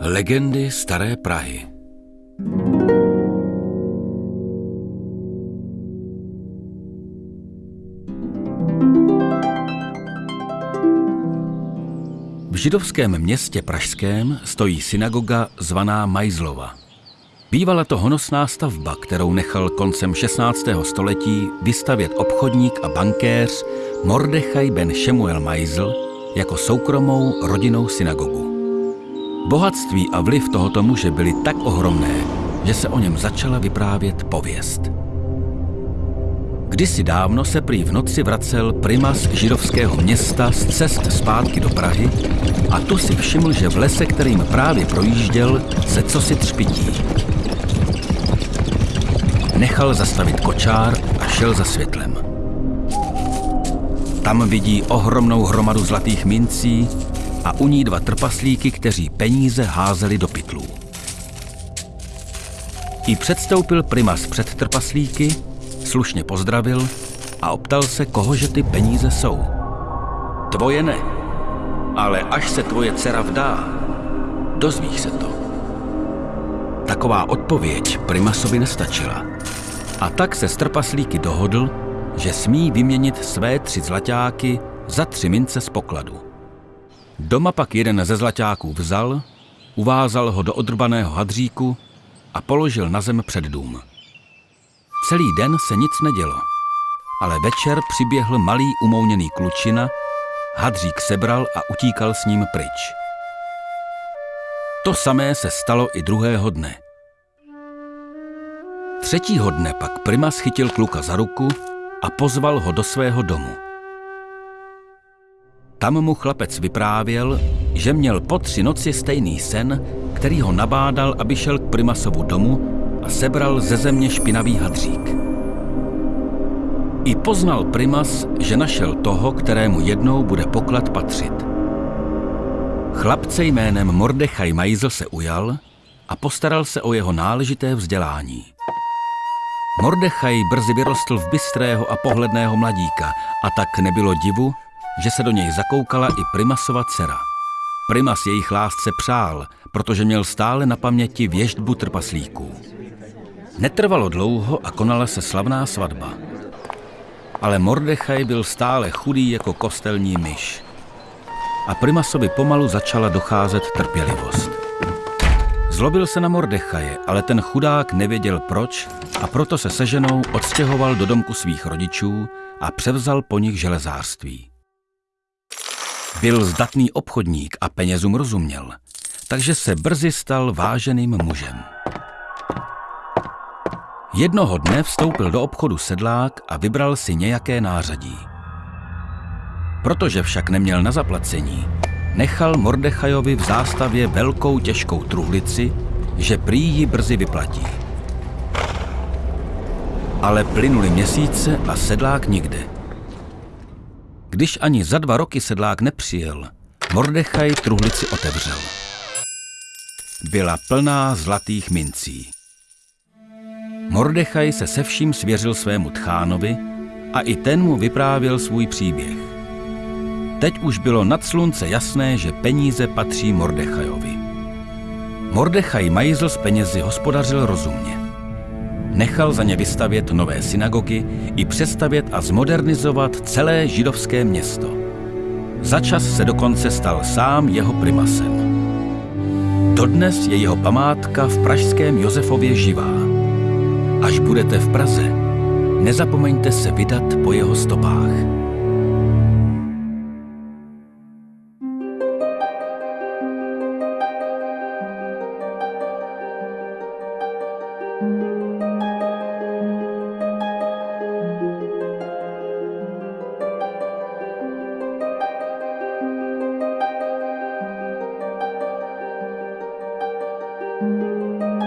Legendy Staré Prahy V židovském městě Pražském stojí synagoga zvaná Majzlova. Bývala to honosná stavba, kterou nechal koncem 16. století vystavět obchodník a bankéř Mordechaj ben Shemuel Majzl jako soukromou rodinnou synagogu. Bohatství a vliv tohoto muže byly tak ohromné, že se o něm začala vyprávět pověst. Kdysi dávno se prý v noci vracel primas židovského města z cest zpátky do Prahy a tu si všiml, že v lese, kterým právě projížděl, se cosi třpití. Nechal zastavit kočár a šel za světlem. Tam vidí ohromnou hromadu zlatých mincí a u ní dva trpaslíky, kteří peníze házeli do pytlů. I předstoupil primas před trpaslíky, slušně pozdravil a optal se, kohože ty peníze jsou. Tvoje ne, ale až se tvoje dcera vdá, dozvíš se to. Taková odpověď primasovi nestačila. A tak se s trpaslíky dohodl, že smí vyměnit své tři zlaťáky za tři mince z pokladu. Doma pak jeden ze zlaťáků vzal, uvázal ho do odrbaného hadříku a položil na zem před dům. Celý den se nic nedělo, ale večer přiběhl malý umouněný klučina, hadřík sebral a utíkal s ním pryč. To samé se stalo i druhého dne. Třetího dne pak Prima schytil kluka za ruku a pozval ho do svého domu. Tam mu chlapec vyprávěl, že měl po tři noci stejný sen, který ho nabádal, aby šel k Primasovu domu a sebral ze země špinavý hadřík. I poznal Primas, že našel toho, kterému jednou bude poklad patřit. Chlapce jménem Mordechaj Majzl se ujal a postaral se o jeho náležité vzdělání. Mordechaj brzy vyrostl v bystrého a pohledného mladíka a tak nebylo divu, že se do něj zakoukala i Primasova dcera. Primas jejich lásce přál, protože měl stále na paměti věždbu trpaslíků. Netrvalo dlouho a konala se slavná svatba. Ale Mordechaj byl stále chudý jako kostelní myš. A Primasovi pomalu začala docházet trpělivost. Zlobil se na Mordechaje, ale ten chudák nevěděl proč a proto se se ženou odstěhoval do domku svých rodičů a převzal po nich železářství. Byl zdatný obchodník a penězům rozuměl, takže se brzy stal váženým mužem. Jednoho dne vstoupil do obchodu sedlák a vybral si nějaké nářadí. Protože však neměl na zaplacení, nechal Mordechajovi v zástavě velkou těžkou truhlici, že prý ji brzy vyplatí. Ale plynuli měsíce a sedlák nikde. Když ani za dva roky sedlák nepřijel, Mordechaj truhlici otevřel. Byla plná zlatých mincí. Mordechaj se se vším svěřil svému tchánovi a i ten mu vyprávěl svůj příběh. Teď už bylo nad slunce jasné, že peníze patří Mordechajovi. Mordechaj Majzl s penězi hospodařil rozumně. Nechal za ně vystavět nové synagogy i přestavět a zmodernizovat celé židovské město. Začas se dokonce stal sám jeho primasem. Dodnes je jeho památka v pražském Josefově živá. Až budete v Praze, nezapomeňte se vydat po jeho stopách. Música